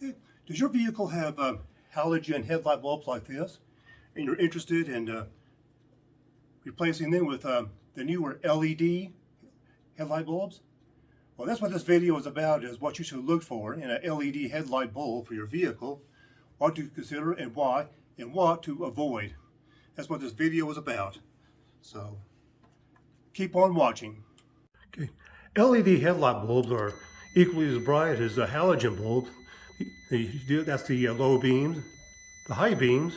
Does your vehicle have uh, halogen headlight bulbs like this? And you're interested in uh, replacing them with uh, the newer LED headlight bulbs? Well, that's what this video is about, is what you should look for in an LED headlight bulb for your vehicle, what to consider and why, and what to avoid. That's what this video is about. So, keep on watching. Okay. LED headlight bulbs are equally as bright as a halogen bulb. That's the uh, low beams, the high beams,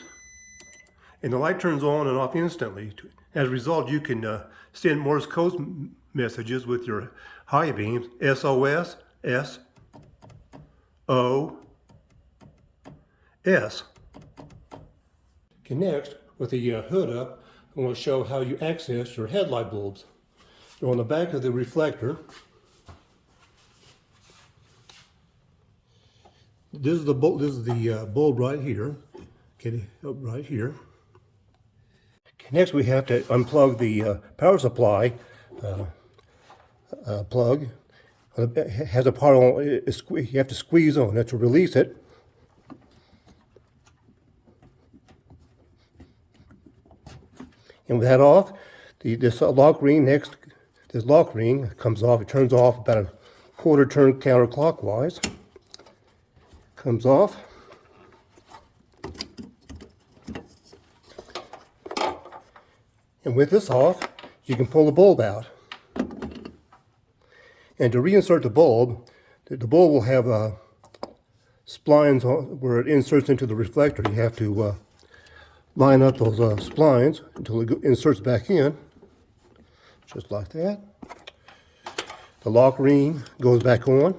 and the light turns on and off instantly. As a result, you can uh, send Morse code messages with your high beams, SOS, S, O, S. Okay, next, with the uh, hood up, I'm going to show how you access your headlight bulbs. So on the back of the reflector, this is the bulb, this is the uh, bulb right here. Okay, right here. Okay, next we have to unplug the uh, power supply uh, uh plug. It has a part on, you have to squeeze on it to release it. And with that off, the, this lock ring next, this lock ring comes off, it turns off about a quarter turn counterclockwise comes off. And with this off, you can pull the bulb out. And to reinsert the bulb, the bulb will have uh, splines where it inserts into the reflector. You have to uh, line up those uh, splines until it inserts back in, just like that. The lock ring goes back on.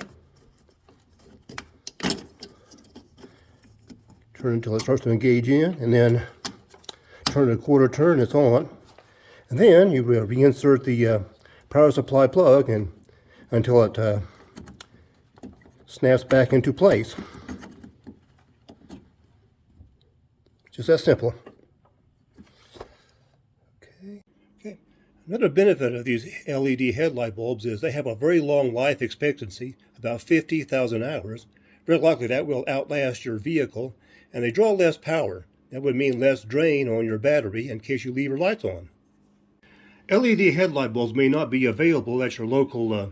Turn until it starts to engage in, and then turn it a quarter turn, it's on. And then you will reinsert the uh, power supply plug and until it uh, snaps back into place. Just that simple. Okay. Okay. Another benefit of these LED headlight bulbs is they have a very long life expectancy, about 50,000 hours. Very likely that will outlast your vehicle and they draw less power. That would mean less drain on your battery in case you leave your lights on. LED headlight bulbs may not be available at your local uh,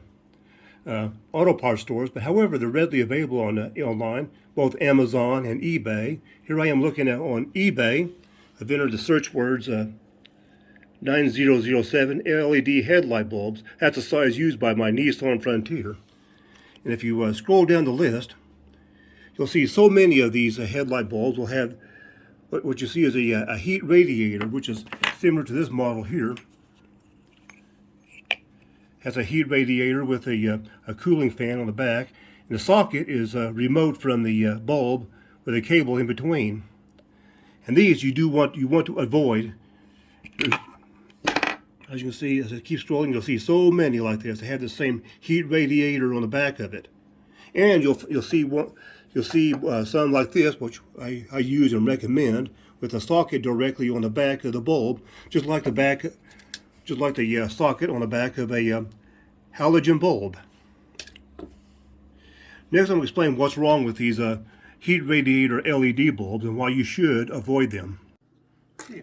uh, auto parts stores, but however, they're readily available on uh, online, both Amazon and eBay. Here I am looking at on eBay. I've entered the search words uh, 9007 LED headlight bulbs. That's the size used by my Nissan Frontier. And if you uh, scroll down the list, You'll see so many of these uh, headlight bulbs will have what, what you see is a, uh, a heat radiator, which is similar to this model here. Has a heat radiator with a, uh, a cooling fan on the back. And the socket is uh, remote from the uh, bulb with a cable in between. And these you do want you want to avoid. As you can see, as I keep scrolling, you'll see so many like this. They have the same heat radiator on the back of it. And you'll you'll see one You'll see uh, some like this, which I, I use and recommend, with a socket directly on the back of the bulb, just like the back, just like the uh, socket on the back of a uh, halogen bulb. Next, I'm going to explain what's wrong with these uh, heat radiator LED bulbs and why you should avoid them. Okay.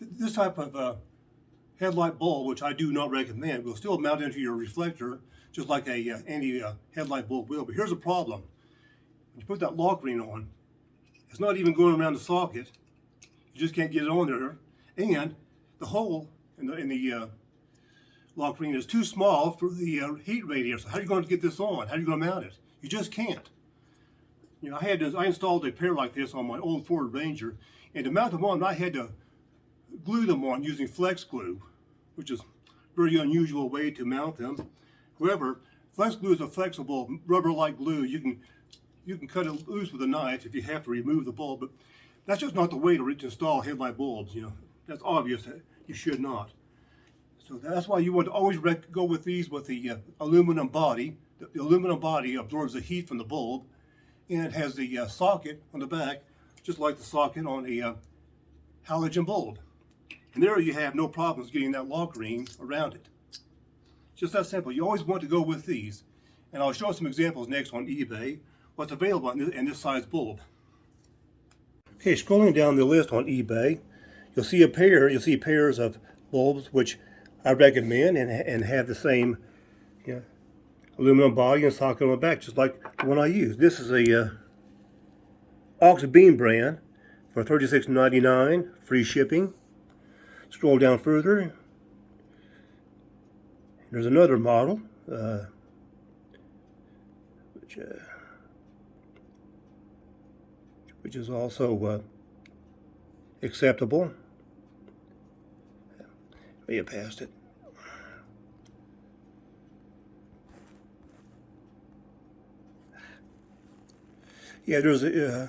This type of uh, headlight bulb, which I do not recommend, will still mount into your reflector just like a uh, any uh, headlight bulb will. But here's a problem you put that lock ring on, it's not even going around the socket. You just can't get it on there. And the hole in the, in the uh, lock ring is too small for the uh, heat radiator. So how are you going to get this on? How are you going to mount it? You just can't. You know, I had I installed a pair like this on my old Ford Ranger, and to mount them on, I had to glue them on using flex glue, which is a very unusual way to mount them. However, flex glue is a flexible rubber-like glue. You can you can cut it loose with a knife if you have to remove the bulb, but that's just not the way to install headlight bulbs, you know. That's obvious that you should not. So that's why you want to always go with these with the uh, aluminum body. The, the, aluminum body absorbs the heat from the bulb, and it has the uh, socket on the back, just like the socket on a uh, halogen bulb. And there you have no problems getting that lock ring around it. Just that simple. You always want to go with these. And I'll show some examples next on eBay what's available in this, size bulb. Okay, scrolling down the list on eBay, you'll see a pair, you'll see pairs of bulbs which I recommend and, and have the same you know, aluminum body and socket on the back, just like the one I use. This is a uh, Auxbeam brand for $36.99, free shipping. Scroll down further. There's another model, uh, which, uh, which is also uh, acceptable. We have passed it. Yeah, there's a, uh,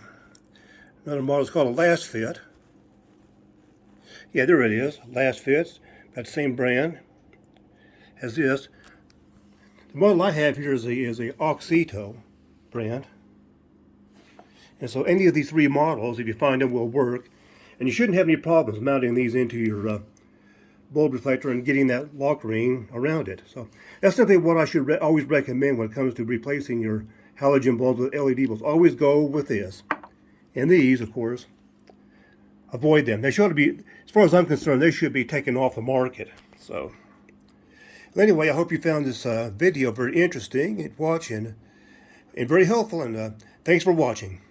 another model. It's called a Lasfit. Yeah, there it is. Lasfits. That same brand as this. The model I have here is a, is a Auxito brand. And so any of these three models, if you find them, will work. And you shouldn't have any problems mounting these into your uh, bulb reflector and getting that lock ring around it. So that's simply what I should re always recommend when it comes to replacing your halogen bulbs with LED bulbs. Always go with this. And these, of course, avoid them. They should be, as far as I'm concerned, they should be taken off the market. So anyway, I hope you found this uh, video very interesting and watching and very helpful. And uh, thanks for watching.